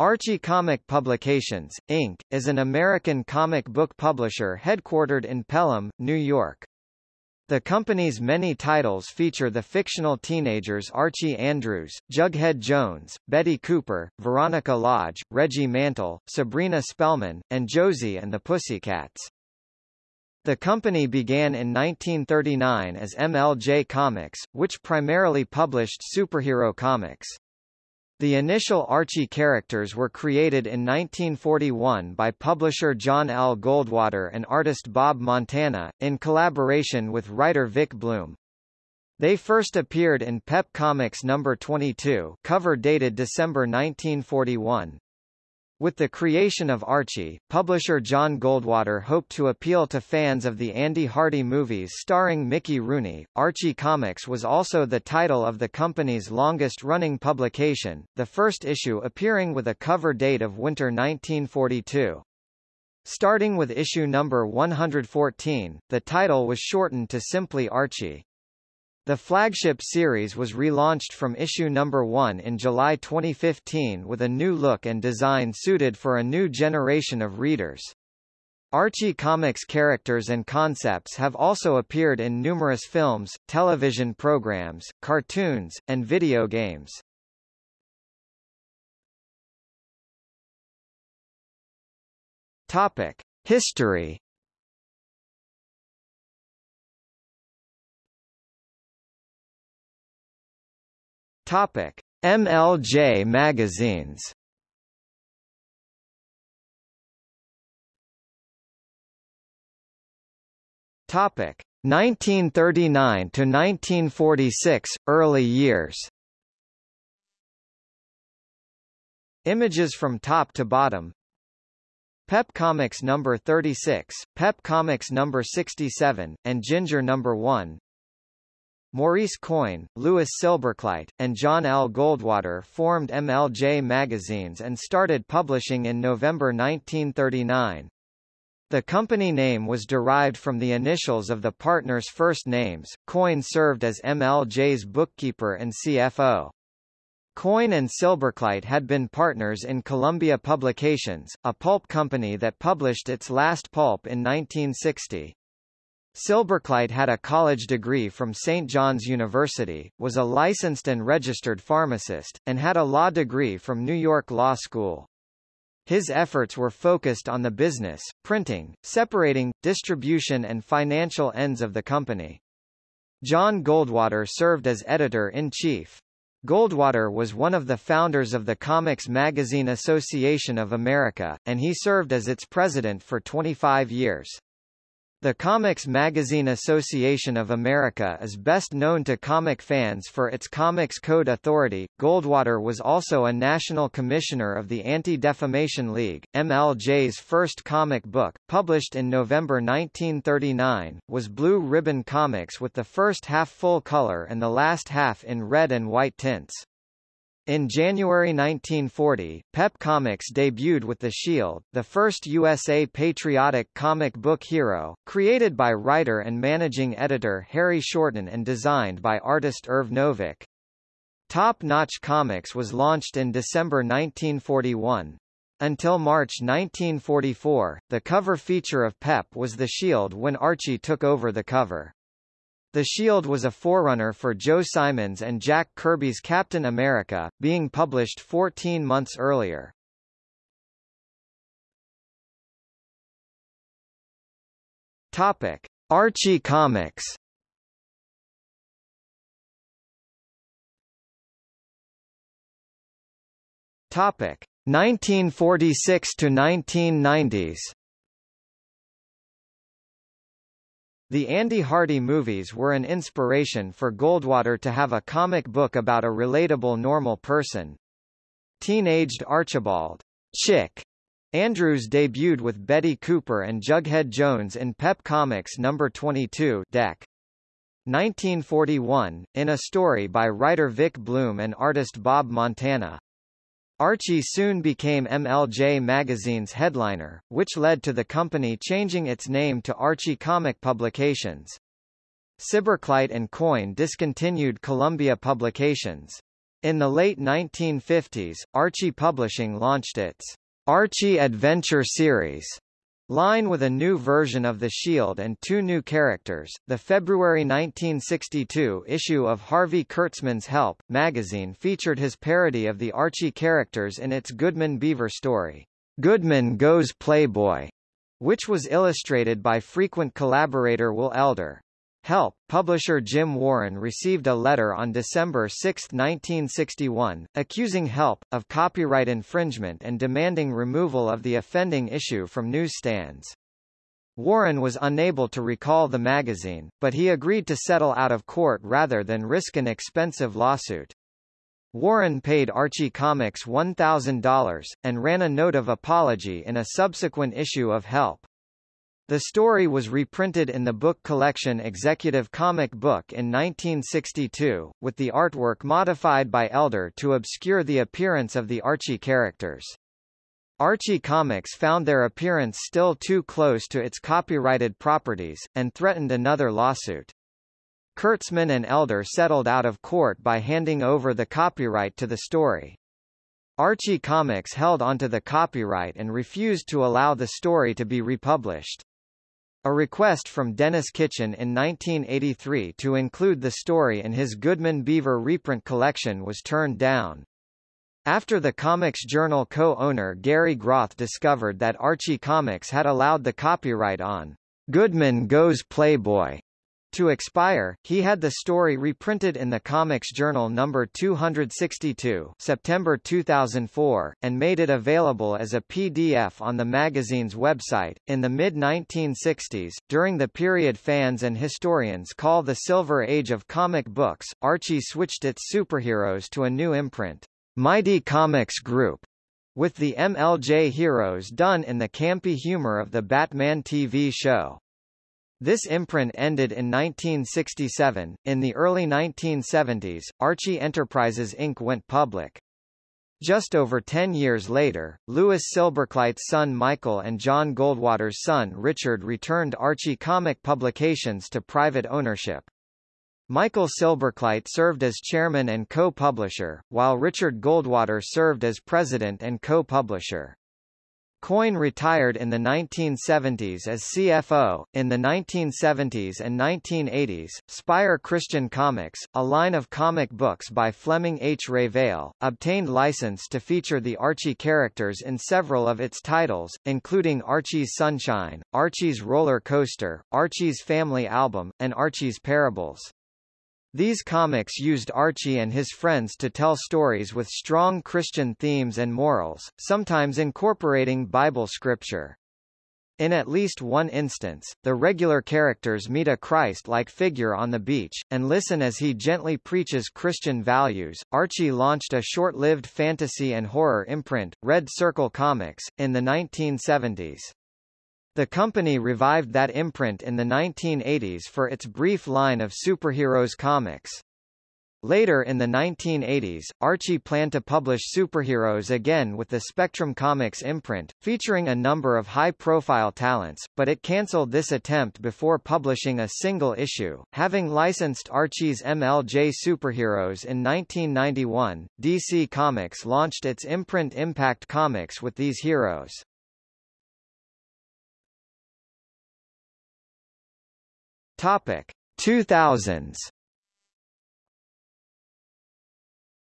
Archie Comic Publications, Inc., is an American comic book publisher headquartered in Pelham, New York. The company's many titles feature the fictional teenagers Archie Andrews, Jughead Jones, Betty Cooper, Veronica Lodge, Reggie Mantle, Sabrina Spellman, and Josie and the Pussycats. The company began in 1939 as MLJ Comics, which primarily published superhero comics. The initial Archie characters were created in 1941 by publisher John L. Goldwater and artist Bob Montana, in collaboration with writer Vic Bloom. They first appeared in Pep Comics No. 22 cover dated December 1941. With the creation of Archie, publisher John Goldwater hoped to appeal to fans of the Andy Hardy movies starring Mickey Rooney. Archie Comics was also the title of the company's longest-running publication, the first issue appearing with a cover date of winter 1942. Starting with issue number 114, the title was shortened to simply Archie. The flagship series was relaunched from issue number 1 in July 2015 with a new look and design suited for a new generation of readers. Archie Comics characters and concepts have also appeared in numerous films, television programs, cartoons, and video games. Topic: History Topic: MLJ magazines. Topic: 1939 to 1946 early years. Images from top to bottom. Pep Comics number 36, Pep Comics number 67, and Ginger number 1. Maurice Coyne, Louis Silberkleit, and John L. Goldwater formed MLJ magazines and started publishing in November 1939. The company name was derived from the initials of the partners' first names. Coyne served as MLJ's bookkeeper and CFO. Coyne and Silberkleit had been partners in Columbia Publications, a pulp company that published its last pulp in 1960. Silberkleit had a college degree from St. John's University, was a licensed and registered pharmacist, and had a law degree from New York Law School. His efforts were focused on the business, printing, separating, distribution and financial ends of the company. John Goldwater served as editor-in-chief. Goldwater was one of the founders of the Comics Magazine Association of America, and he served as its president for 25 years. The Comics Magazine Association of America is best known to comic fans for its Comics Code Authority. Goldwater was also a national commissioner of the Anti-Defamation League. MLJ's first comic book, published in November 1939, was Blue Ribbon Comics with the first half full color and the last half in red and white tints. In January 1940, Pep Comics debuted with The Shield, the first USA patriotic comic book hero, created by writer and managing editor Harry Shorten and designed by artist Irv Novick. Top Notch Comics was launched in December 1941. Until March 1944, the cover feature of Pep was The Shield when Archie took over the cover. The Shield was a forerunner for Joe Simons and Jack Kirby's Captain America, being published 14 months earlier. Topic: Archie Comics. Topic: 1946 to 1990s. The Andy Hardy movies were an inspiration for Goldwater to have a comic book about a relatable normal person. Teenaged Archibald Chick Andrews debuted with Betty Cooper and Jughead Jones in Pep Comics No. 22 Dec. 1941, in a story by writer Vic Bloom and artist Bob Montana. Archie soon became MLJ Magazine's headliner, which led to the company changing its name to Archie Comic Publications. Silberkleit and Coyne discontinued Columbia Publications. In the late 1950s, Archie Publishing launched its Archie Adventure series line with a new version of the Shield and two new characters. The February 1962 issue of Harvey Kurtzman's Help! magazine featured his parody of the Archie characters in its Goodman Beaver story, Goodman Goes Playboy, which was illustrated by frequent collaborator Will Elder. Help! Publisher Jim Warren received a letter on December 6, 1961, accusing Help! of copyright infringement and demanding removal of the offending issue from newsstands. Warren was unable to recall the magazine, but he agreed to settle out of court rather than risk an expensive lawsuit. Warren paid Archie Comics $1,000, and ran a note of apology in a subsequent issue of Help! The story was reprinted in the book collection Executive Comic Book in 1962, with the artwork modified by Elder to obscure the appearance of the Archie characters. Archie Comics found their appearance still too close to its copyrighted properties, and threatened another lawsuit. Kurtzman and Elder settled out of court by handing over the copyright to the story. Archie Comics held onto the copyright and refused to allow the story to be republished. A request from Denis Kitchen in 1983 to include the story in his Goodman Beaver reprint collection was turned down. After the Comics Journal co-owner Gary Groth discovered that Archie Comics had allowed the copyright on Goodman Goes Playboy to expire, he had the story reprinted in the Comics Journal number 262 September 2004, and made it available as a PDF on the magazine's website. In the mid-1960s, during the period fans and historians call the Silver Age of comic books, Archie switched its superheroes to a new imprint, Mighty Comics Group, with the MLJ heroes done in the campy humor of the Batman TV show. This imprint ended in 1967. In the early 1970s, Archie Enterprises Inc. went public. Just over ten years later, Louis Silberkleit's son Michael and John Goldwater's son Richard returned Archie comic publications to private ownership. Michael Silberkleit served as chairman and co-publisher, while Richard Goldwater served as president and co-publisher. Coyne retired in the 1970s as CFO. In the 1970s and 1980s, Spire Christian Comics, a line of comic books by Fleming H. Revell, obtained license to feature the Archie characters in several of its titles, including Archie's Sunshine, Archie's Roller Coaster, Archie's Family Album, and Archie's Parables. These comics used Archie and his friends to tell stories with strong Christian themes and morals, sometimes incorporating Bible scripture. In at least one instance, the regular characters meet a Christ-like figure on the beach, and listen as he gently preaches Christian values. Archie launched a short-lived fantasy and horror imprint, Red Circle Comics, in the 1970s. The company revived that imprint in the 1980s for its brief line of superheroes comics. Later in the 1980s, Archie planned to publish superheroes again with the Spectrum Comics imprint, featuring a number of high-profile talents, but it cancelled this attempt before publishing a single issue. Having licensed Archie's MLJ superheroes in 1991, DC Comics launched its imprint Impact Comics with these heroes. Topic 2000s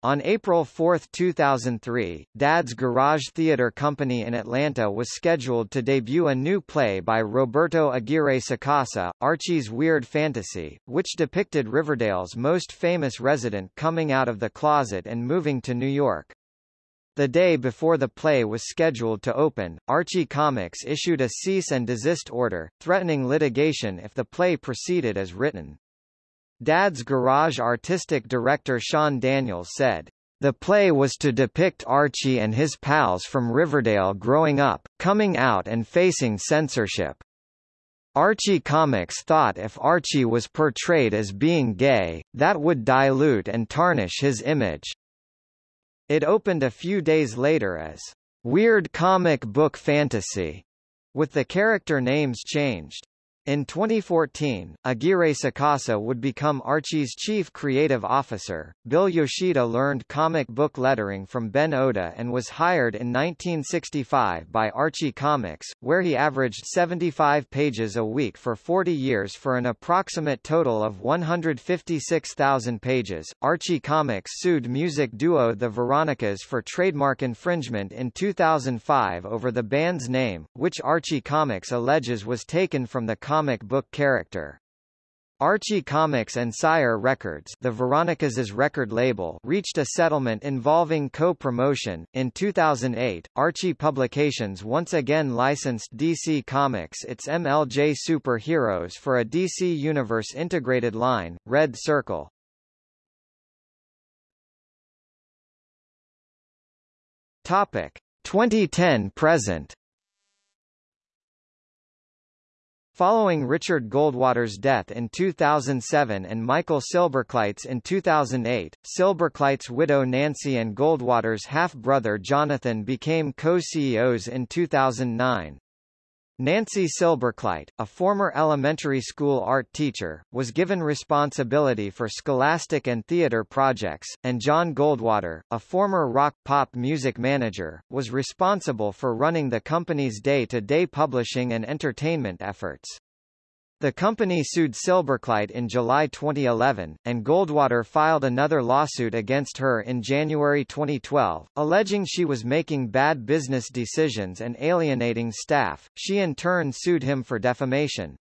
On April 4, 2003, Dad's Garage Theater Company in Atlanta was scheduled to debut a new play by Roberto Aguirre Sacasa, Archie's Weird Fantasy, which depicted Riverdale's most famous resident coming out of the closet and moving to New York. The day before the play was scheduled to open, Archie Comics issued a cease and desist order, threatening litigation if the play proceeded as written. Dad's Garage artistic director Sean Daniels said, the play was to depict Archie and his pals from Riverdale growing up, coming out and facing censorship. Archie Comics thought if Archie was portrayed as being gay, that would dilute and tarnish his image. It opened a few days later as Weird Comic Book Fantasy, with the character names changed. In 2014, Aguirre Sacasa would become Archie's chief creative officer. Bill Yoshida learned comic book lettering from Ben Oda and was hired in 1965 by Archie Comics, where he averaged 75 pages a week for 40 years for an approximate total of 156,000 pages. Archie Comics sued music duo The Veronicas for trademark infringement in 2005 over the band's name, which Archie Comics alleges was taken from the comic book character. Archie Comics and Sire Records, the Veronicas' record label, reached a settlement involving co-promotion. In 2008, Archie Publications once again licensed DC Comics its MLJ Super Heroes for a DC Universe integrated line, Red Circle. Topic 2010 present. Following Richard Goldwater's death in 2007 and Michael Silberkleit's in 2008, Silberkleit's widow Nancy and Goldwater's half-brother Jonathan became co-CEOs in 2009. Nancy Silberkleit, a former elementary school art teacher, was given responsibility for scholastic and theater projects, and John Goldwater, a former rock-pop music manager, was responsible for running the company's day-to-day -day publishing and entertainment efforts. The company sued Silberkleit in July 2011, and Goldwater filed another lawsuit against her in January 2012, alleging she was making bad business decisions and alienating staff. She in turn sued him for defamation.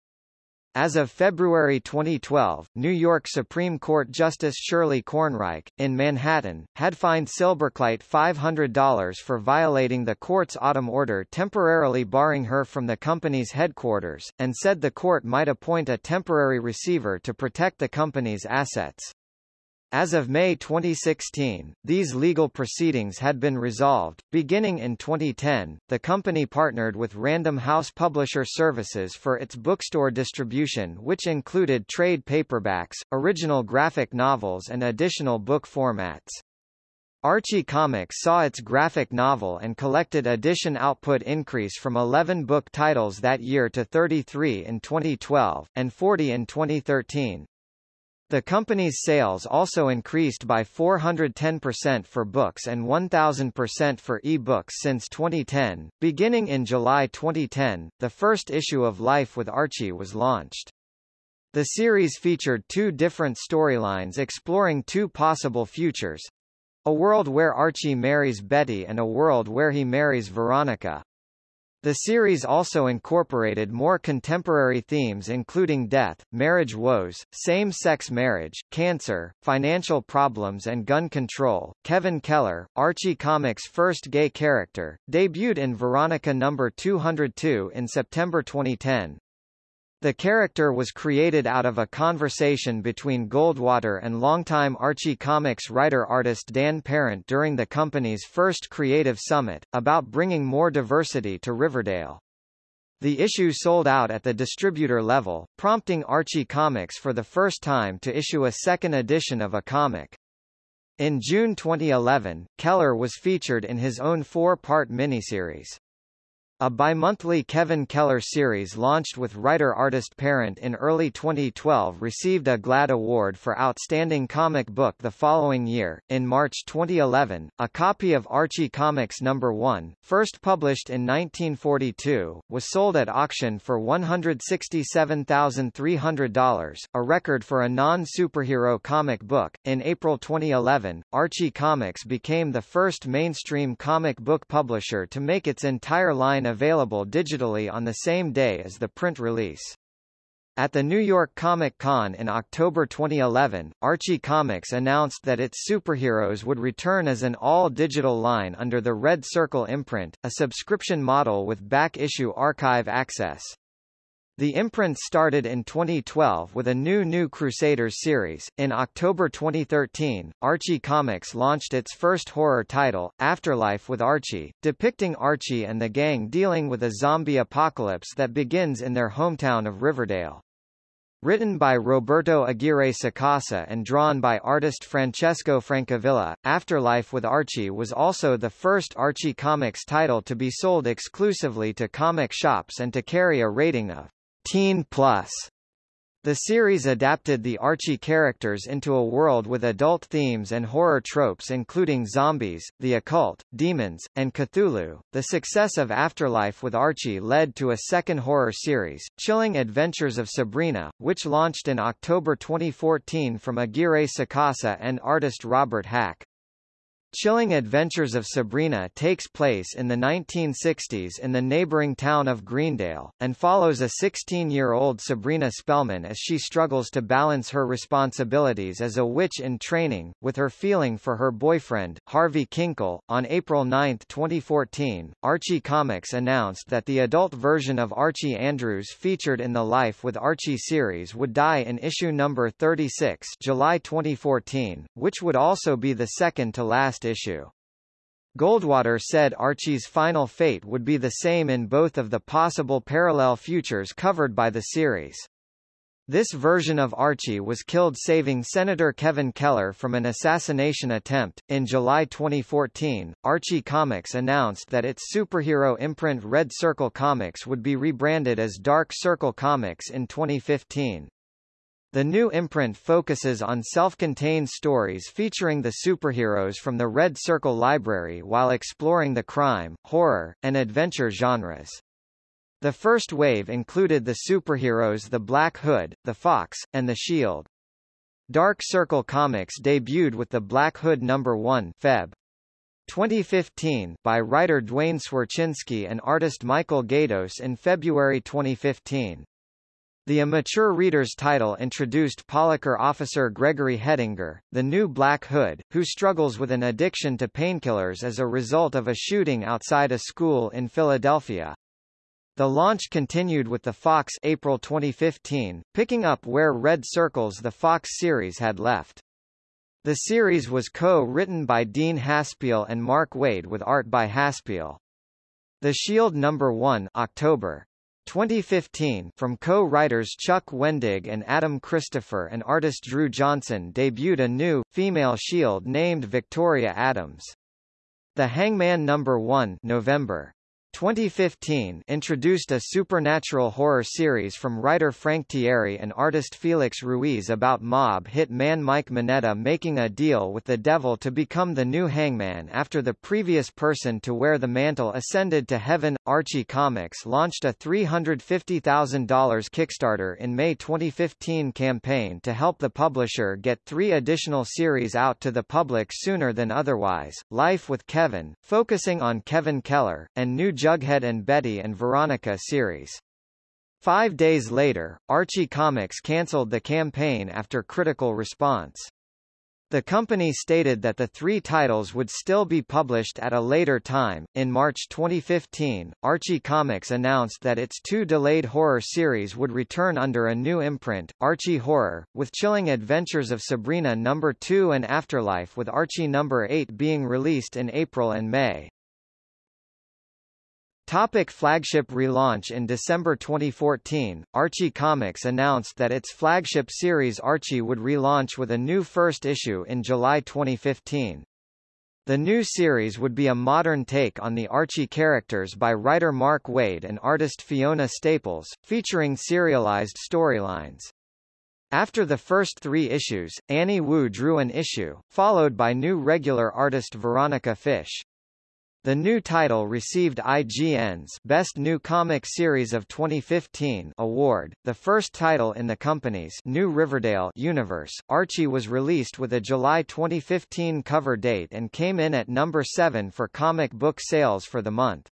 As of February 2012, New York Supreme Court Justice Shirley Kornreich, in Manhattan, had fined Silberkleit $500 for violating the court's autumn order temporarily barring her from the company's headquarters, and said the court might appoint a temporary receiver to protect the company's assets. As of May 2016, these legal proceedings had been resolved. Beginning in 2010, the company partnered with Random House Publisher Services for its bookstore distribution, which included trade paperbacks, original graphic novels, and additional book formats. Archie Comics saw its graphic novel and collected edition output increase from 11 book titles that year to 33 in 2012, and 40 in 2013. The company's sales also increased by 410% for books and 1000% for e-books since 2010. Beginning in July 2010, the first issue of Life with Archie was launched. The series featured two different storylines exploring two possible futures. A world where Archie marries Betty and a world where he marries Veronica. The series also incorporated more contemporary themes including death, marriage woes, same-sex marriage, cancer, financial problems and gun control. Kevin Keller, Archie Comics' first gay character, debuted in Veronica number 202 in September 2010. The character was created out of a conversation between Goldwater and longtime Archie Comics writer-artist Dan Parent during the company's first Creative Summit, about bringing more diversity to Riverdale. The issue sold out at the distributor level, prompting Archie Comics for the first time to issue a second edition of a comic. In June 2011, Keller was featured in his own four-part miniseries. A bi-monthly Kevin Keller series launched with writer-artist Parent in early 2012 received a GLAAD Award for Outstanding Comic Book the following year. In March 2011, a copy of Archie Comics No. 1, first published in 1942, was sold at auction for $167,300, a record for a non-superhero comic book. In April 2011, Archie Comics became the first mainstream comic book publisher to make its entire line available digitally on the same day as the print release. At the New York Comic Con in October 2011, Archie Comics announced that its superheroes would return as an all-digital line under the Red Circle imprint, a subscription model with back-issue archive access. The imprint started in 2012 with a new New Crusaders series. In October 2013, Archie Comics launched its first horror title, Afterlife with Archie, depicting Archie and the gang dealing with a zombie apocalypse that begins in their hometown of Riverdale. Written by Roberto Aguirre Sacasa and drawn by artist Francesco Francavilla, Afterlife with Archie was also the first Archie Comics title to be sold exclusively to comic shops and to carry a rating of Teen Plus the series adapted the Archie characters into a world with adult themes and horror tropes including zombies, the occult, demons, and Cthulhu. The success of Afterlife with Archie led to a second horror series, Chilling Adventures of Sabrina, which launched in October 2014 from Aguirre Sacasa and artist Robert Hack. Chilling Adventures of Sabrina takes place in the 1960s in the neighboring town of Greendale, and follows a 16-year-old Sabrina Spellman as she struggles to balance her responsibilities as a witch in training, with her feeling for her boyfriend, Harvey Kinkle. On April 9, 2014, Archie Comics announced that the adult version of Archie Andrews featured in the Life with Archie series would die in issue number 36 July 2014, which would also be the second to last issue. Goldwater said Archie's final fate would be the same in both of the possible parallel futures covered by the series. This version of Archie was killed saving Senator Kevin Keller from an assassination attempt. In July 2014, Archie Comics announced that its superhero imprint Red Circle Comics would be rebranded as Dark Circle Comics in 2015. The new imprint focuses on self-contained stories featuring the superheroes from the Red Circle library while exploring the crime, horror, and adventure genres. The first wave included the superheroes The Black Hood, The Fox, and The Shield. Dark Circle Comics debuted with The Black Hood No. 1 Feb. 2015 by writer Duane Swierczynski and artist Michael Gaydos in February 2015. The Immature Reader's title introduced Polliker officer Gregory Hettinger, the new Black Hood, who struggles with an addiction to painkillers as a result of a shooting outside a school in Philadelphia. The launch continued with the Fox April 2015, picking up where Red Circles the Fox series had left. The series was co-written by Dean Haspiel and Mark Waid with art by Haspiel. The Shield number 1 October 2015 from co-writers Chuck Wendig and Adam Christopher and artist Drew Johnson debuted a new, female shield named Victoria Adams. The Hangman No. 1 November 2015 introduced a supernatural horror series from writer Frank Tieri and artist Felix Ruiz about mob hit man Mike Mineta making a deal with the devil to become the new hangman after the previous person to wear the mantle ascended to heaven. Archie Comics launched a $350,000 Kickstarter in May 2015 campaign to help the publisher get three additional series out to the public sooner than otherwise, Life with Kevin, focusing on Kevin Keller, and New Jughead and Betty and Veronica series. Five days later, Archie Comics cancelled the campaign after critical response. The company stated that the three titles would still be published at a later time. In March 2015, Archie Comics announced that its two delayed horror series would return under a new imprint, Archie Horror, with Chilling Adventures of Sabrina No. 2 and Afterlife with Archie No. 8 being released in April and May. Topic flagship relaunch In December 2014, Archie Comics announced that its flagship series Archie would relaunch with a new first issue in July 2015. The new series would be a modern take on the Archie characters by writer Mark Waid and artist Fiona Staples, featuring serialized storylines. After the first three issues, Annie Wu drew an issue, followed by new regular artist Veronica Fish. The new title received IGN's Best New Comic Series of 2015 award, the first title in the company's New Riverdale universe. Archie was released with a July 2015 cover date and came in at number 7 for comic book sales for the month.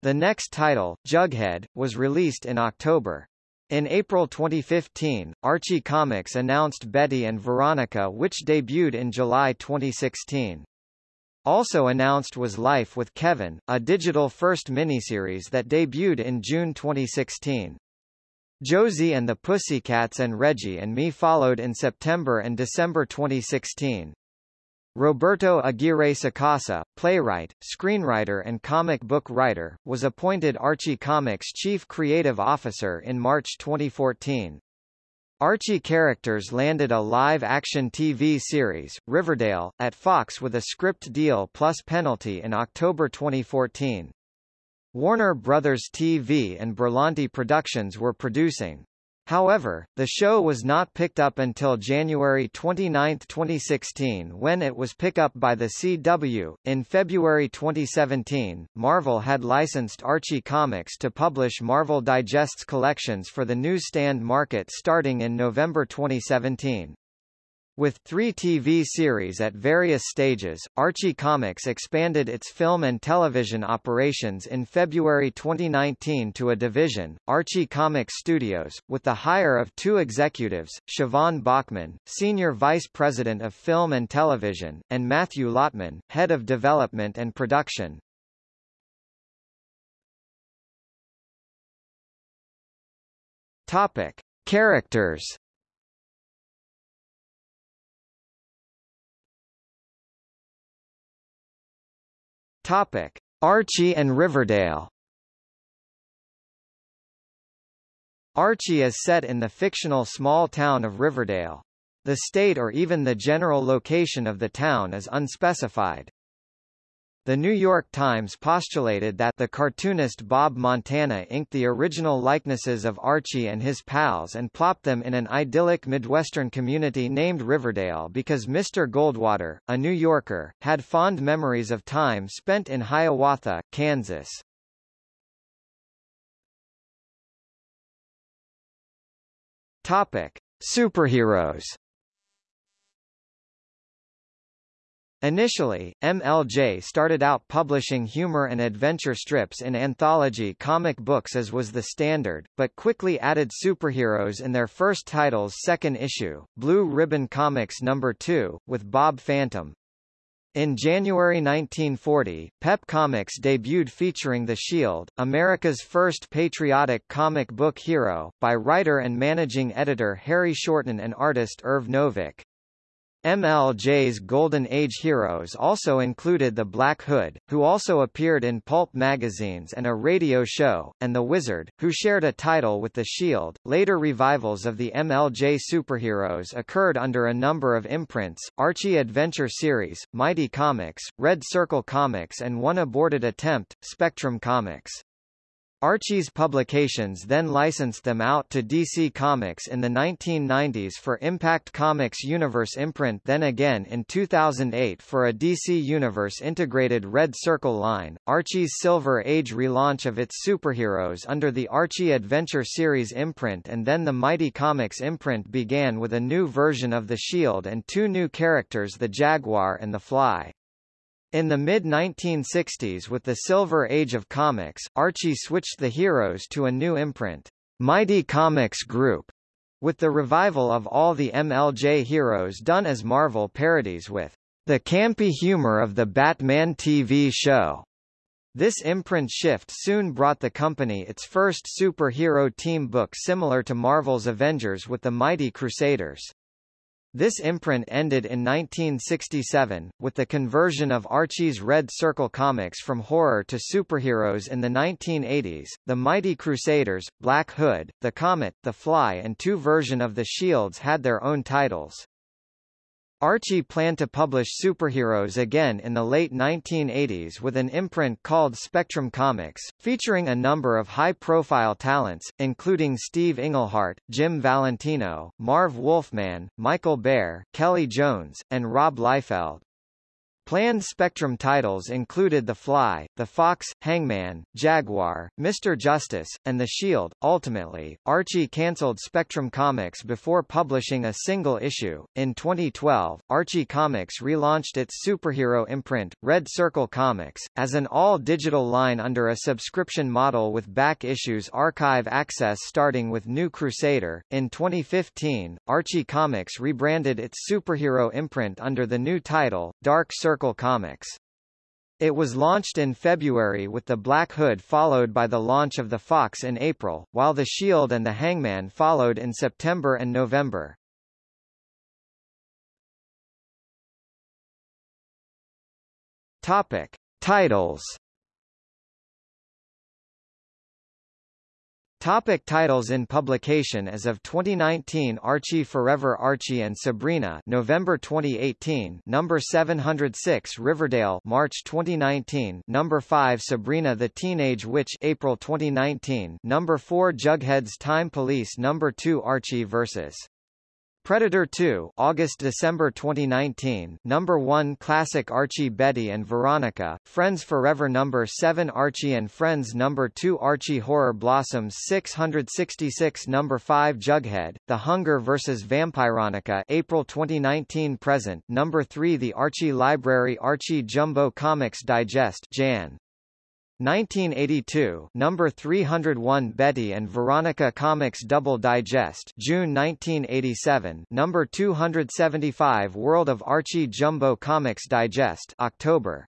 The next title, Jughead, was released in October. In April 2015, Archie Comics announced Betty and Veronica which debuted in July 2016. Also announced was Life with Kevin, a digital first miniseries that debuted in June 2016. Josie and the Pussycats and Reggie and Me followed in September and December 2016. Roberto Aguirre Sacasa, playwright, screenwriter and comic book writer, was appointed Archie Comics chief creative officer in March 2014. Archie characters landed a live-action TV series, Riverdale, at Fox with a script deal plus penalty in October 2014. Warner Brothers TV and Berlanti Productions were producing. However, the show was not picked up until January 29, 2016 when it was picked up by the CW. In February 2017, Marvel had licensed Archie Comics to publish Marvel Digest's collections for the newsstand market starting in November 2017. With three TV series at various stages, Archie Comics expanded its film and television operations in February 2019 to a division, Archie Comics Studios, with the hire of two executives, Siobhan Bachman, Senior Vice President of Film and Television, and Matthew Lotman, Head of Development and Production. Topic. Characters Topic: Archie and Riverdale. Archie is set in the fictional small town of Riverdale. The state or even the general location of the town is unspecified. The New York Times postulated that the cartoonist Bob Montana inked the original likenesses of Archie and his pals and plopped them in an idyllic Midwestern community named Riverdale because Mr. Goldwater, a New Yorker, had fond memories of time spent in Hiawatha, Kansas. Topic: Superheroes Initially, MLJ started out publishing humor and adventure strips in anthology comic books as was the standard, but quickly added superheroes in their first title's second issue, Blue Ribbon Comics No. 2, with Bob Phantom. In January 1940, Pep Comics debuted featuring The Shield, America's first patriotic comic book hero, by writer and managing editor Harry Shorten and artist Irv Novick. MLJ's Golden Age heroes also included the Black Hood, who also appeared in pulp magazines and a radio show, and the Wizard, who shared a title with the Shield. Later revivals of the MLJ superheroes occurred under a number of imprints, Archie Adventure Series, Mighty Comics, Red Circle Comics and one aborted attempt, Spectrum Comics. Archie's publications then licensed them out to DC Comics in the 1990s for Impact Comics Universe imprint then again in 2008 for a DC Universe integrated Red Circle line. Archie's Silver Age relaunch of its superheroes under the Archie Adventure Series imprint and then the Mighty Comics imprint began with a new version of the Shield and two new characters the Jaguar and the Fly. In the mid-1960s with the Silver Age of comics, Archie switched the heroes to a new imprint, Mighty Comics Group, with the revival of all the MLJ heroes done as Marvel parodies with the campy humor of the Batman TV show. This imprint shift soon brought the company its first superhero team book similar to Marvel's Avengers with the Mighty Crusaders. This imprint ended in 1967, with the conversion of Archie's Red Circle comics from horror to superheroes in the 1980s. The Mighty Crusaders, Black Hood, The Comet, The Fly and two version of The Shields had their own titles. Archie planned to publish superheroes again in the late 1980s with an imprint called Spectrum Comics, featuring a number of high-profile talents, including Steve Englehart, Jim Valentino, Marv Wolfman, Michael Bair, Kelly Jones, and Rob Liefeld. Planned Spectrum titles included The Fly, The Fox, Hangman, Jaguar, Mr. Justice, and The Shield. Ultimately, Archie cancelled Spectrum Comics before publishing a single issue. In 2012, Archie Comics relaunched its superhero imprint, Red Circle Comics, as an all-digital line under a subscription model with back issues archive access starting with New Crusader. In 2015, Archie Comics rebranded its superhero imprint under the new title, Dark Circle Circle Comics. It was launched in February with the Black Hood followed by the launch of the Fox in April, while the Shield and the Hangman followed in September and November. Topic. Titles Topic titles in publication As of 2019 Archie Forever Archie and Sabrina November 2018 Number 706 Riverdale March 2019 Number 5 Sabrina the Teenage Witch April 2019 Number 4 Jughead's Time Police. Number 2 Archie vs. Predator 2 August-December 2019 Number 1 Classic Archie Betty and Veronica, Friends Forever Number 7 Archie and Friends Number 2 Archie Horror Blossoms 666 Number 5 Jughead, The Hunger vs. Vampironica April 2019 Present Number 3 The Archie Library Archie Jumbo Comics Digest Jan. 1982 number 301 Betty and Veronica Comics Double Digest June 1987 number 275 World of Archie Jumbo Comics Digest October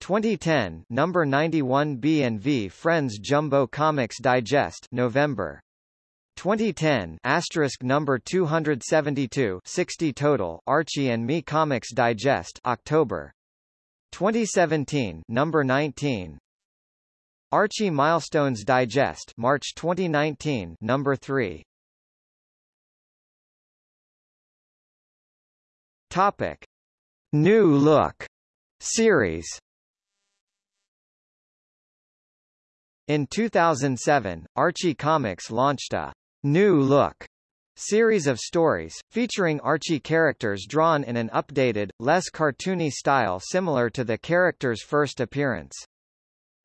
2010 number 91 B&V Friends Jumbo Comics Digest November 2010 asterisk number 272 60 total Archie and Me Comics Digest October 2017 number 19 Archie Milestones Digest March 2019 number 3 Topic. New Look. Series. In 2007, Archie Comics launched a New Look series of stories, featuring Archie characters drawn in an updated, less cartoony style similar to the character's first appearance.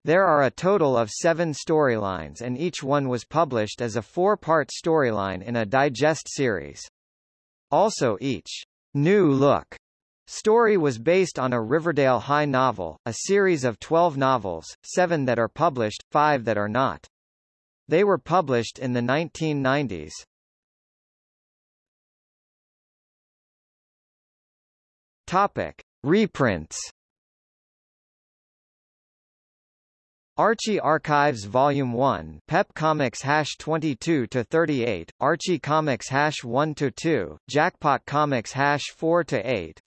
There are a total of seven storylines and each one was published as a four-part storyline in a digest series. Also each new look story was based on a Riverdale High novel, a series of 12 novels, seven that are published, five that are not. They were published in the 1990s. Topic. Reprints Archie Archives Volume 1 Pep Comics hash 22 to 38 Archie Comics hash 1 to 2 Jackpot Comics hash 4 to 8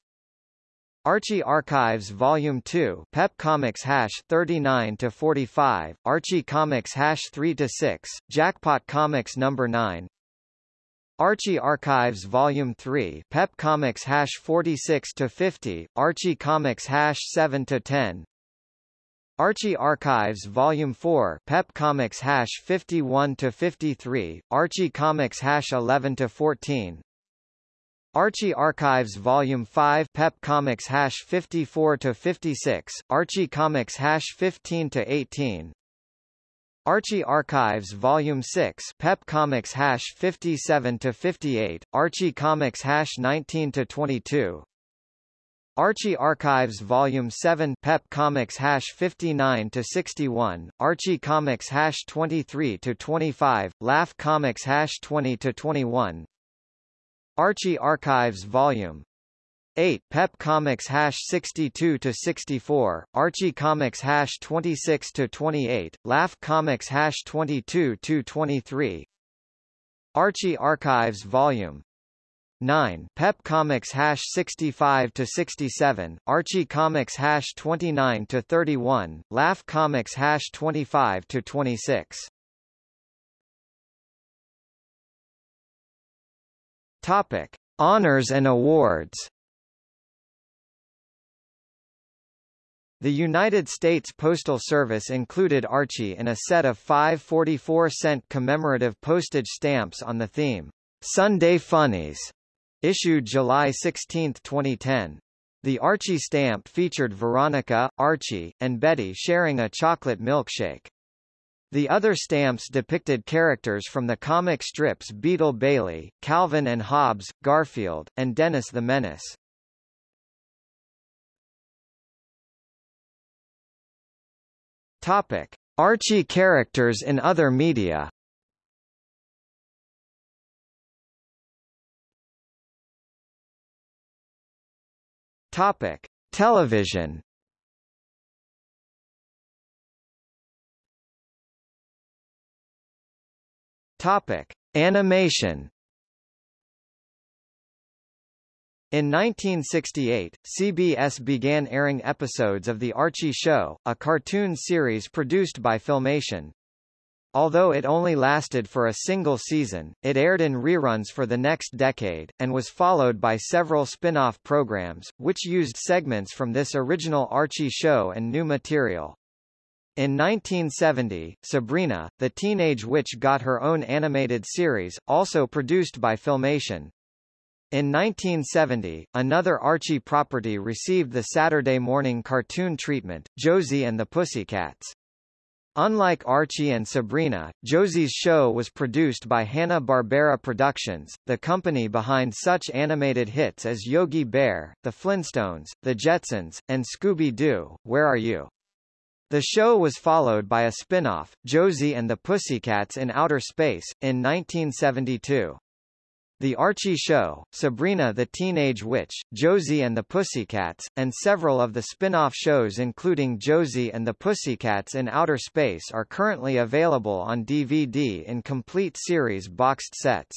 Archie Archives Volume 2 Pep Comics hash 39 to 45 Archie Comics hash 3 to 6 Jackpot Comics number 9 Archie Archives Volume 3 Pep Comics hash 46 to 50 Archie Comics hash 7 to 10 Archie Archives Volume 4 Pep Comics hash 51 to 53 Archie Comics hash 11 to 14 Archie Archives Volume 5 Pep Comics hash 54 to 56 Archie Comics hash 15 to 18 Archie Archives Volume 6 Pep Comics hash 57 to 58 Archie Comics hash 19 to 22 Archie Archives Volume 7 Pep Comics hash 59 to 61 Archie Comics hash 23 to 25 Laugh Comics hash 20 to 21 Archie Archives Volume 8 Pep Comics hash 62 to 64 Archie Comics hash 26 to 28 Laugh Comics hash 22 to 23 Archie Archives Volume 9 Pep Comics hash 65 to 67 Archie Comics hash 29 to 31 Laugh Comics hash 25 to 26 Topic. Honors and awards. The United States Postal Service included Archie in a set of five 44-cent commemorative postage stamps on the theme, Sunday Funnies, Issued July 16, 2010. The Archie stamp featured Veronica, Archie, and Betty sharing a chocolate milkshake. The other stamps depicted characters from the comic strips Beetle Bailey, Calvin and Hobbes, Garfield, and Dennis the Menace. Topic: Archie characters in other media. Topic: Television. Topic: Animation. In 1968, CBS began airing episodes of The Archie Show, a cartoon series produced by Filmation. Although it only lasted for a single season, it aired in reruns for the next decade, and was followed by several spin-off programs, which used segments from this original Archie show and new material. In 1970, Sabrina, the Teenage Witch got her own animated series, also produced by Filmation. In 1970, another Archie property received the Saturday morning cartoon treatment, Josie and the Pussycats. Unlike Archie and Sabrina, Josie's show was produced by Hanna-Barbera Productions, the company behind such animated hits as Yogi Bear, The Flintstones, The Jetsons, and Scooby-Doo, Where Are You? The show was followed by a spin-off, Josie and the Pussycats in Outer Space, in 1972. The Archie Show, Sabrina the Teenage Witch, Josie and the Pussycats, and several of the spin-off shows including Josie and the Pussycats in Outer Space are currently available on DVD in complete series boxed sets.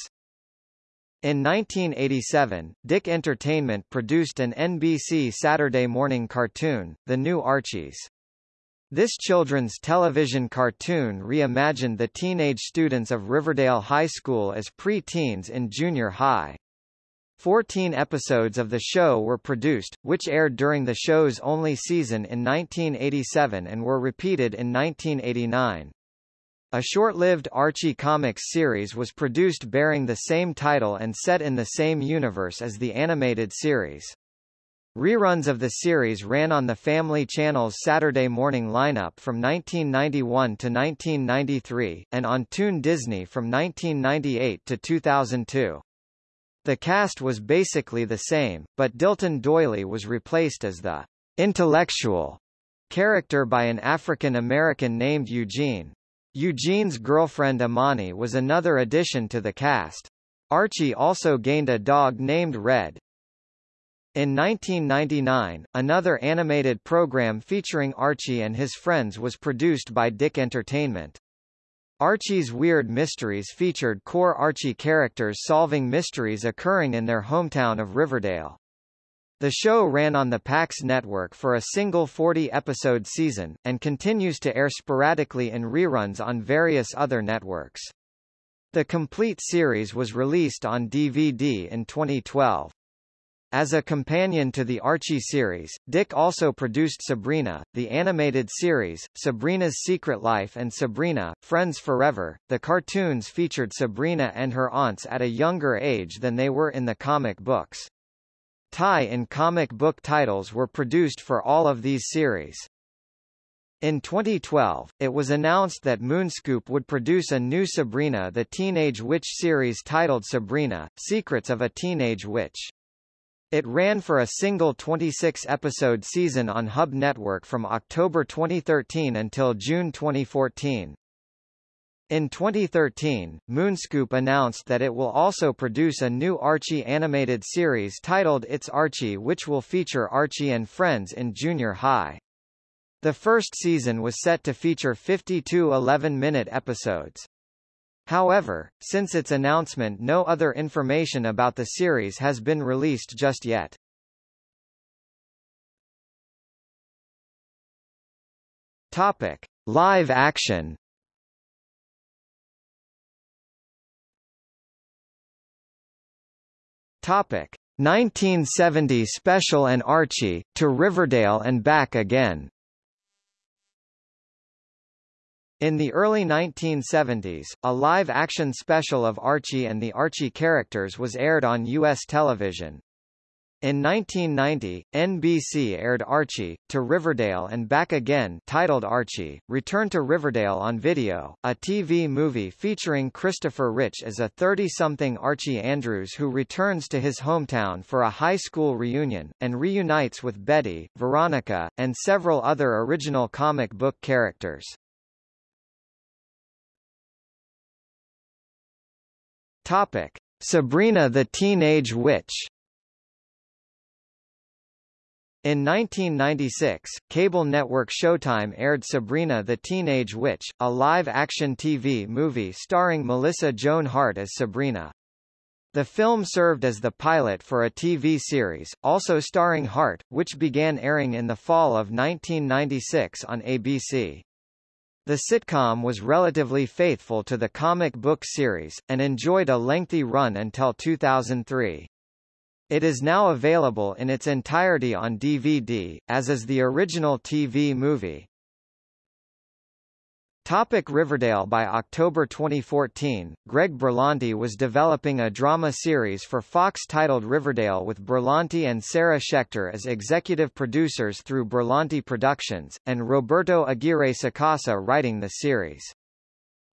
In 1987, DIC Entertainment produced an NBC Saturday morning cartoon, The New Archies. This children's television cartoon reimagined the teenage students of Riverdale High School as pre-teens in junior high. Fourteen episodes of the show were produced, which aired during the show's only season in 1987 and were repeated in 1989. A short-lived Archie Comics series was produced bearing the same title and set in the same universe as the animated series. Reruns of the series ran on the Family Channel's Saturday morning lineup from 1991 to 1993, and on Toon Disney from 1998 to 2002. The cast was basically the same, but Dilton Doily was replaced as the intellectual character by an African-American named Eugene. Eugene's girlfriend Amani was another addition to the cast. Archie also gained a dog named Red, in 1999, another animated program featuring Archie and his friends was produced by DIC Entertainment. Archie's Weird Mysteries featured core Archie characters solving mysteries occurring in their hometown of Riverdale. The show ran on the PAX network for a single 40-episode season, and continues to air sporadically in reruns on various other networks. The complete series was released on DVD in 2012. As a companion to the Archie series, DIC also produced Sabrina, the animated series, Sabrina's Secret Life and Sabrina, Friends Forever. The cartoons featured Sabrina and her aunts at a younger age than they were in the comic books. Tie-in comic book titles were produced for all of these series. In 2012, it was announced that Moonscoop would produce a new Sabrina the Teenage Witch series titled Sabrina, Secrets of a Teenage Witch. It ran for a single 26-episode season on Hub Network from October 2013 until June 2014. In 2013, Moonscoop announced that it will also produce a new Archie animated series titled It's Archie which will feature Archie and friends in junior high. The first season was set to feature 52 11-minute episodes. However, since its announcement no other information about the series has been released just yet. Topic: Live action. Topic: 1970 special and Archie to Riverdale and back again. In the early 1970s, a live-action special of Archie and the Archie characters was aired on U.S. television. In 1990, NBC aired Archie, to Riverdale and Back Again titled Archie, Return to Riverdale on Video, a TV movie featuring Christopher Rich as a 30-something Archie Andrews who returns to his hometown for a high school reunion, and reunites with Betty, Veronica, and several other original comic book characters. Topic: Sabrina the Teenage Witch. In 1996, cable network Showtime aired Sabrina the Teenage Witch, a live-action TV movie starring Melissa Joan Hart as Sabrina. The film served as the pilot for a TV series, also starring Hart, which began airing in the fall of 1996 on ABC. The sitcom was relatively faithful to the comic book series, and enjoyed a lengthy run until 2003. It is now available in its entirety on DVD, as is the original TV movie. Topic Riverdale By October 2014, Greg Berlanti was developing a drama series for Fox titled Riverdale with Berlanti and Sarah Schechter as executive producers through Berlanti Productions, and Roberto Aguirre Sacasa writing the series.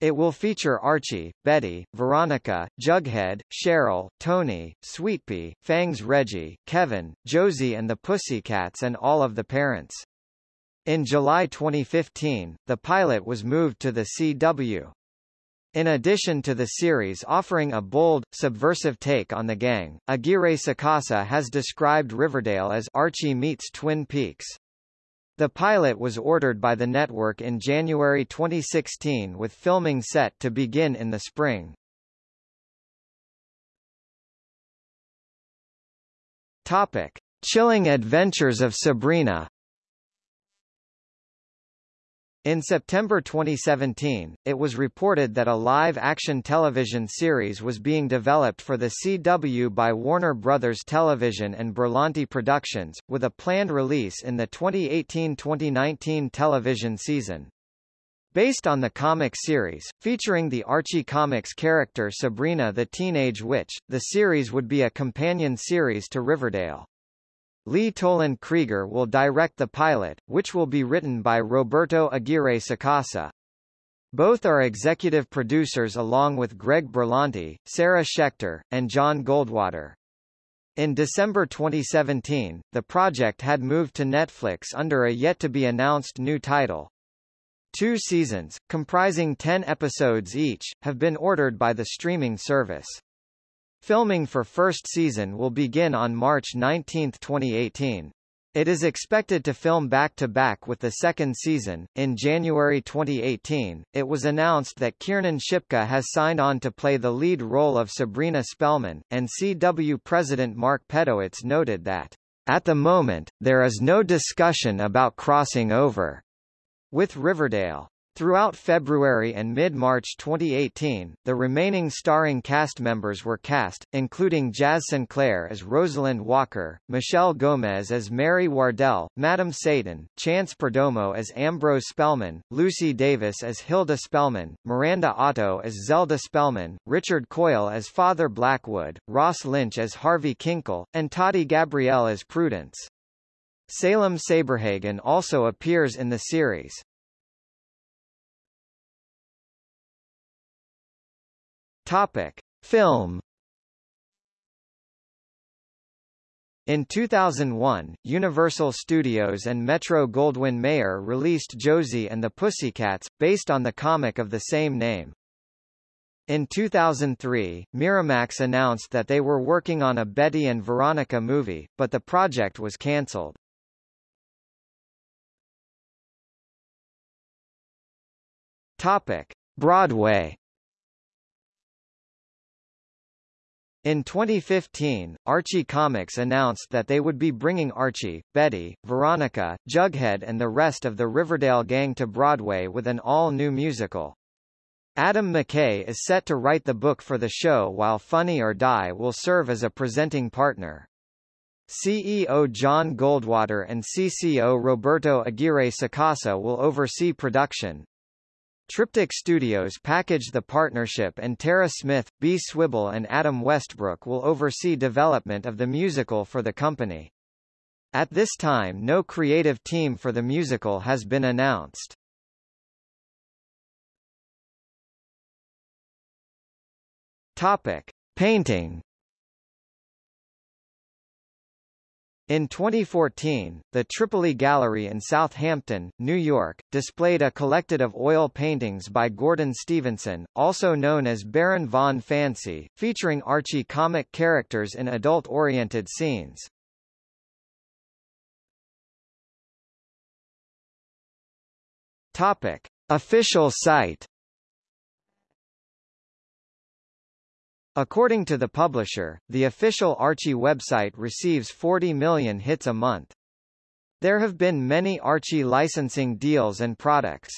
It will feature Archie, Betty, Veronica, Jughead, Cheryl, Tony, Sweetpea, Fangs Reggie, Kevin, Josie and the Pussycats and all of the parents. In July 2015, the pilot was moved to the CW. In addition to the series offering a bold, subversive take on the gang, Aguirre Sacasa has described Riverdale as Archie meets Twin Peaks. The pilot was ordered by the network in January 2016 with filming set to begin in the spring. Topic: Chilling Adventures of Sabrina in September 2017, it was reported that a live-action television series was being developed for the CW by Warner Bros. Television and Berlanti Productions, with a planned release in the 2018-2019 television season. Based on the comic series, featuring the Archie Comics character Sabrina the Teenage Witch, the series would be a companion series to Riverdale. Lee Toland Krieger will direct the pilot, which will be written by Roberto Aguirre Sacasa. Both are executive producers along with Greg Berlanti, Sarah Schechter, and John Goldwater. In December 2017, the project had moved to Netflix under a yet-to-be-announced new title. Two seasons, comprising 10 episodes each, have been ordered by the streaming service. Filming for first season will begin on March 19, 2018. It is expected to film back-to-back -back with the second season. In January 2018, it was announced that Kiernan Shipka has signed on to play the lead role of Sabrina Spellman, and CW President Mark Pedowitz noted that, "...at the moment, there is no discussion about crossing over," with Riverdale. Throughout February and mid-March 2018, the remaining starring cast members were cast, including Jazz Sinclair as Rosalind Walker, Michelle Gomez as Mary Wardwell, Madame Satan, Chance Perdomo as Ambrose Spellman, Lucy Davis as Hilda Spellman, Miranda Otto as Zelda Spellman, Richard Coyle as Father Blackwood, Ross Lynch as Harvey Kinkle, and Tati Gabrielle as Prudence. Salem Saberhagen also appears in the series. Topic: Film In 2001, Universal Studios and Metro-Goldwyn-Mayer released Josie and the Pussycats, based on the comic of the same name. In 2003, Miramax announced that they were working on a Betty and Veronica movie, but the project was cancelled. Topic: Broadway In 2015, Archie Comics announced that they would be bringing Archie, Betty, Veronica, Jughead and the rest of the Riverdale gang to Broadway with an all-new musical. Adam McKay is set to write the book for the show while Funny or Die will serve as a presenting partner. CEO John Goldwater and CCO Roberto Aguirre Sacasa will oversee production, Triptych Studios packaged the partnership and Tara Smith, B. Swibble and Adam Westbrook will oversee development of the musical for the company. At this time no creative team for the musical has been announced. Topic. Painting In 2014, the Tripoli Gallery in Southampton, New York, displayed a collected of oil paintings by Gordon Stevenson, also known as Baron von Fancy, featuring Archie comic characters in adult-oriented scenes. Topic. Official site According to the publisher, the official Archie website receives 40 million hits a month. There have been many Archie licensing deals and products.